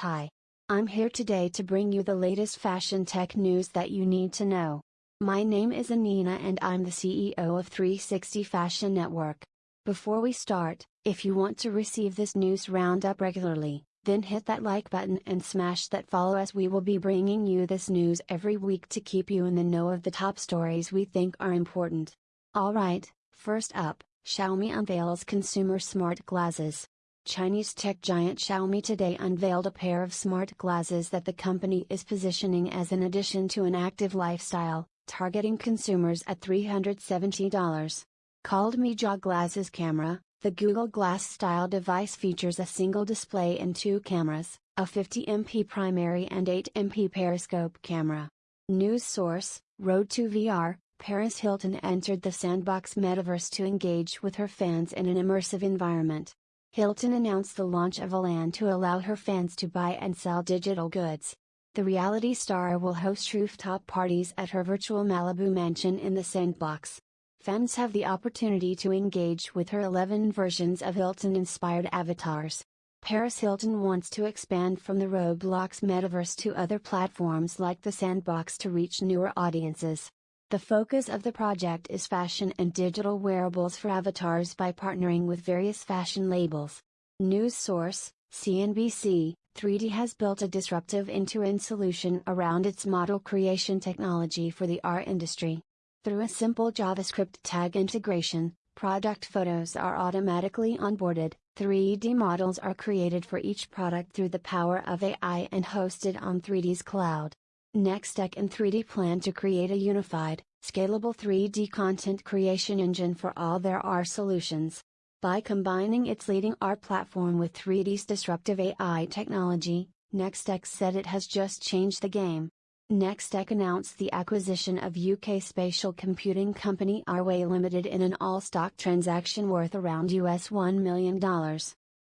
Hi. I'm here today to bring you the latest fashion tech news that you need to know. My name is Anina and I'm the CEO of 360 Fashion Network. Before we start, if you want to receive this news roundup regularly, then hit that like button and smash that follow as we will be bringing you this news every week to keep you in the know of the top stories we think are important. Alright, first up, Xiaomi unveils consumer smart glasses. Chinese tech giant Xiaomi today unveiled a pair of smart glasses that the company is positioning as an addition to an active lifestyle, targeting consumers at $370. Called Mijia Glasses Camera, the Google Glass style device features a single display and two cameras, a 50MP primary and 8MP periscope camera. News source, Road to VR, Paris Hilton entered the Sandbox metaverse to engage with her fans in an immersive environment. Hilton announced the launch of a LAND to allow her fans to buy and sell digital goods. The reality star will host rooftop parties at her virtual Malibu mansion in the Sandbox. Fans have the opportunity to engage with her 11 versions of Hilton inspired avatars. Paris Hilton wants to expand from the Roblox metaverse to other platforms like the Sandbox to reach newer audiences. The focus of the project is fashion and digital wearables for avatars by partnering with various fashion labels. News source, CNBC, Threedy has built a disruptive end-to-end solution around its model creation technology for the art industry. Through a simple JavaScript tag integration, product photos are automatically onboarded, 3D models are created for each product through the power of AI and hosted on Threedy's cloud. Nextech and Threedy plan to create a unified, scalable 3D content creation engine for all their AR solutions. By combining its leading AR platform with Threedy's disruptive AI technology, Nextech said it has just changed the game. Nextech announced the acquisition of UK spatial computing company Arway Limited in an all-stock transaction worth around US $1 million.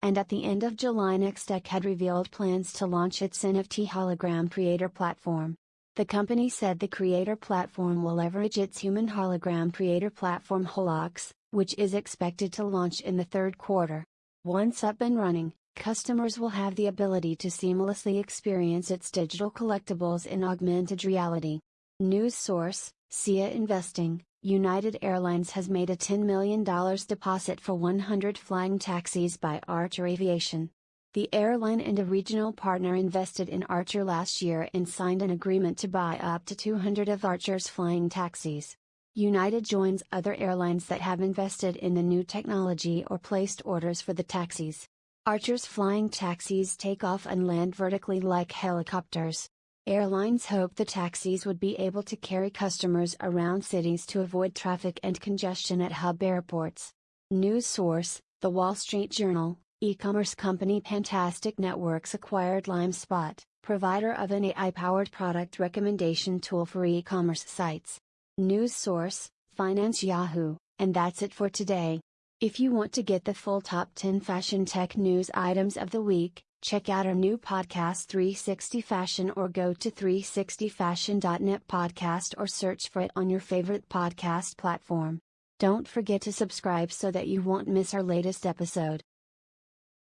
And at the end of July Nextech had revealed plans to launch its NFT hologram creator platform. The company said the creator platform will leverage its human hologram creator platform Holox, which is expected to launch in the third quarter. Once up and running, customers will have the ability to seamlessly experience its digital collectibles in augmented reality. News source, SIA Investing, United Airlines has made a $10 million deposit for 100 flying taxis by Archer Aviation. The airline and a regional partner invested in Archer last year and signed an agreement to buy up to 200 of Archer's flying taxis. United joins other airlines that have invested in the new technology or placed orders for the taxis. Archer's flying taxis take off and land vertically like helicopters. Airlines hope the taxis would be able to carry customers around cities to avoid traffic and congestion at hub airports. News source The Wall Street Journal E-commerce company Pantastic Networks acquired LimeSpot, provider of an AI-powered product recommendation tool for e-commerce sites. News source, Finance Yahoo, and that's it for today. If you want to get the full top 10 fashion tech news items of the week, check out our new podcast 360 Fashion or go to 360fashion.net podcast or search for it on your favorite podcast platform. Don't forget to subscribe so that you won't miss our latest episode.